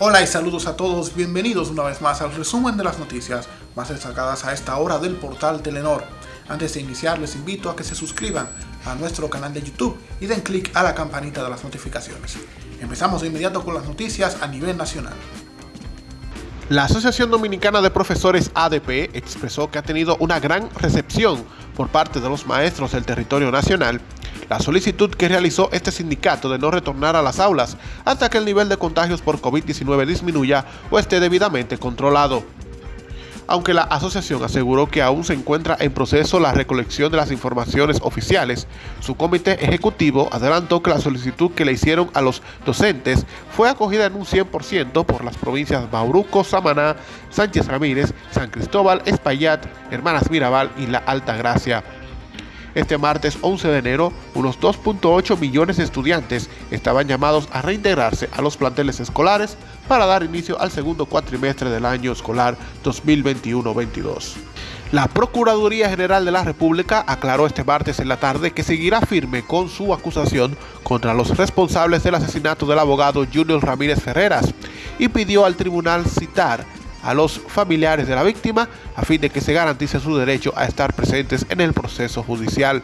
Hola y saludos a todos, bienvenidos una vez más al resumen de las noticias más destacadas a esta hora del portal Telenor. Antes de iniciar les invito a que se suscriban a nuestro canal de YouTube y den clic a la campanita de las notificaciones. Empezamos de inmediato con las noticias a nivel nacional. La Asociación Dominicana de Profesores ADP expresó que ha tenido una gran recepción por parte de los maestros del territorio nacional la solicitud que realizó este sindicato de no retornar a las aulas hasta que el nivel de contagios por COVID-19 disminuya o esté debidamente controlado aunque la asociación aseguró que aún se encuentra en proceso la recolección de las informaciones oficiales, su comité ejecutivo adelantó que la solicitud que le hicieron a los docentes fue acogida en un 100% por las provincias Bauruco, Samaná, Sánchez Ramírez, San Cristóbal, Espaillat, Hermanas Mirabal y La Alta Gracia. Este martes 11 de enero, unos 2.8 millones de estudiantes estaban llamados a reintegrarse a los planteles escolares para dar inicio al segundo cuatrimestre del año escolar 2021-22. La Procuraduría General de la República aclaró este martes en la tarde que seguirá firme con su acusación contra los responsables del asesinato del abogado Junior Ramírez Ferreras y pidió al tribunal citar a los familiares de la víctima a fin de que se garantice su derecho a estar presentes en el proceso judicial.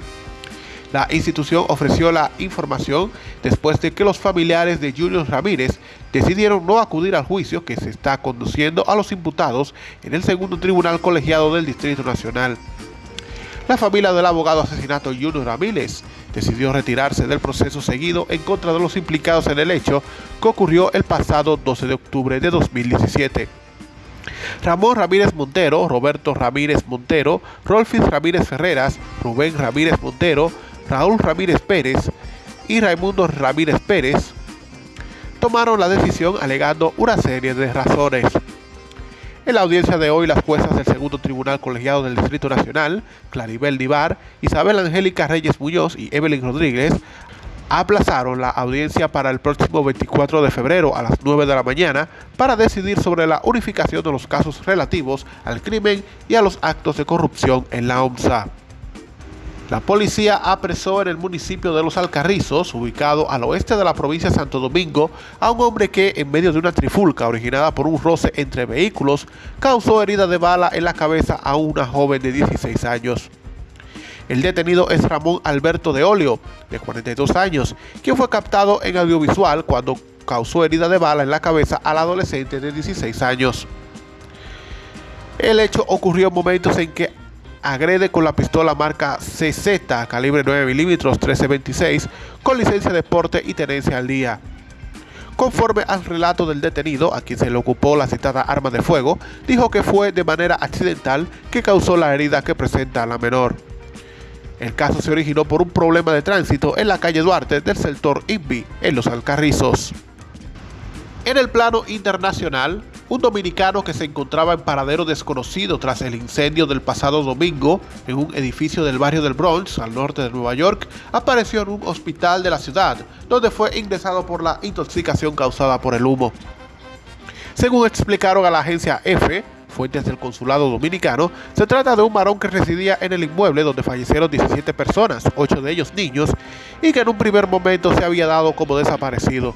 La institución ofreció la información después de que los familiares de Julio Ramírez decidieron no acudir al juicio que se está conduciendo a los imputados en el segundo tribunal colegiado del Distrito Nacional. La familia del abogado asesinato Junior Ramírez decidió retirarse del proceso seguido en contra de los implicados en el hecho que ocurrió el pasado 12 de octubre de 2017. Ramón Ramírez Montero, Roberto Ramírez Montero, Rolfis Ramírez Ferreras, Rubén Ramírez Montero, Raúl Ramírez Pérez y Raimundo Ramírez Pérez tomaron la decisión alegando una serie de razones. En la audiencia de hoy, las juezas del segundo tribunal colegiado del Distrito Nacional, Claribel Divar, Isabel Angélica Reyes Muñoz y Evelyn Rodríguez, aplazaron la audiencia para el próximo 24 de febrero a las 9 de la mañana para decidir sobre la unificación de los casos relativos al crimen y a los actos de corrupción en la OMSA. La policía apresó en el municipio de Los Alcarrizos, ubicado al oeste de la provincia de Santo Domingo, a un hombre que, en medio de una trifulca originada por un roce entre vehículos, causó herida de bala en la cabeza a una joven de 16 años. El detenido es Ramón Alberto de Olio, de 42 años, quien fue captado en audiovisual cuando causó herida de bala en la cabeza al adolescente de 16 años. El hecho ocurrió en momentos en que agrede con la pistola marca CZ calibre 9 milímetros 1326 con licencia de porte y tenencia al día. Conforme al relato del detenido, a quien se le ocupó la citada arma de fuego, dijo que fue de manera accidental que causó la herida que presenta la menor. El caso se originó por un problema de tránsito en la calle Duarte del sector INVI, en Los Alcarrizos. En el plano internacional, un dominicano que se encontraba en paradero desconocido tras el incendio del pasado domingo en un edificio del barrio del Bronx, al norte de Nueva York, apareció en un hospital de la ciudad, donde fue ingresado por la intoxicación causada por el humo. Según explicaron a la agencia EFE, fuentes del consulado dominicano, se trata de un varón que residía en el inmueble donde fallecieron 17 personas, 8 de ellos niños, y que en un primer momento se había dado como desaparecido.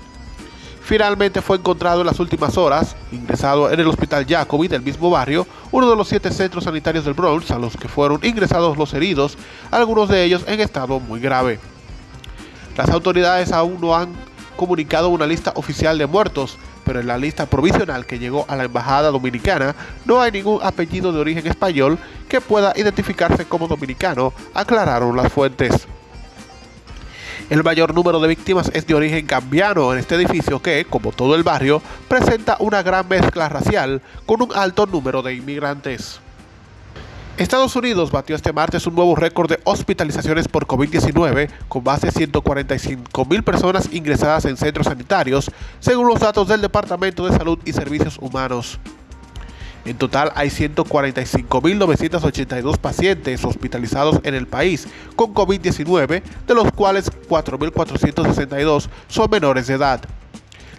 Finalmente fue encontrado en las últimas horas, ingresado en el Hospital Jacobi del mismo barrio, uno de los siete centros sanitarios del Bronx a los que fueron ingresados los heridos, algunos de ellos en estado muy grave. Las autoridades aún no han comunicado una lista oficial de muertos, pero en la lista provisional que llegó a la Embajada Dominicana no hay ningún apellido de origen español que pueda identificarse como dominicano, aclararon las fuentes. El mayor número de víctimas es de origen cambiano en este edificio que, como todo el barrio, presenta una gran mezcla racial con un alto número de inmigrantes. Estados Unidos batió este martes un nuevo récord de hospitalizaciones por COVID-19 con más de 145 mil personas ingresadas en centros sanitarios, según los datos del Departamento de Salud y Servicios Humanos. En total hay 145.982 pacientes hospitalizados en el país con COVID-19, de los cuales 4.462 son menores de edad.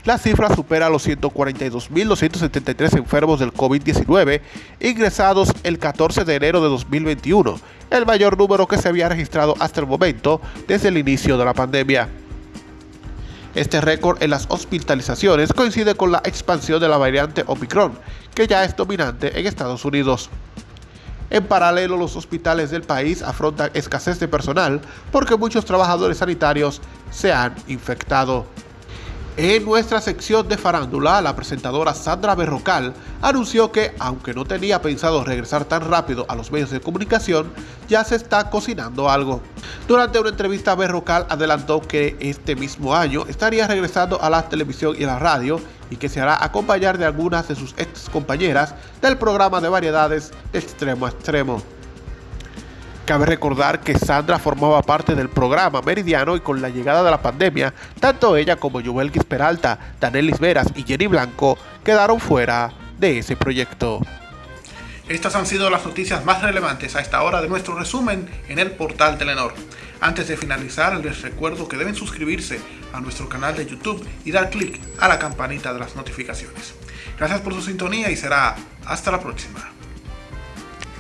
La cifra supera los 142.273 enfermos del COVID-19 ingresados el 14 de enero de 2021, el mayor número que se había registrado hasta el momento desde el inicio de la pandemia. Este récord en las hospitalizaciones coincide con la expansión de la variante Omicron, que ya es dominante en Estados Unidos. En paralelo, los hospitales del país afrontan escasez de personal porque muchos trabajadores sanitarios se han infectado. En nuestra sección de farándula, la presentadora Sandra Berrocal anunció que, aunque no tenía pensado regresar tan rápido a los medios de comunicación, ya se está cocinando algo. Durante una entrevista, Berrocal adelantó que este mismo año estaría regresando a la televisión y a la radio y que se hará acompañar de algunas de sus ex compañeras del programa de variedades Extremo a Extremo. Cabe recordar que Sandra formaba parte del programa Meridiano y con la llegada de la pandemia, tanto ella como Joel Peralta, Danelis Veras y Jenny Blanco quedaron fuera de ese proyecto. Estas han sido las noticias más relevantes a esta hora de nuestro resumen en el portal Telenor. Antes de finalizar, les recuerdo que deben suscribirse a nuestro canal de YouTube y dar clic a la campanita de las notificaciones. Gracias por su sintonía y será hasta la próxima.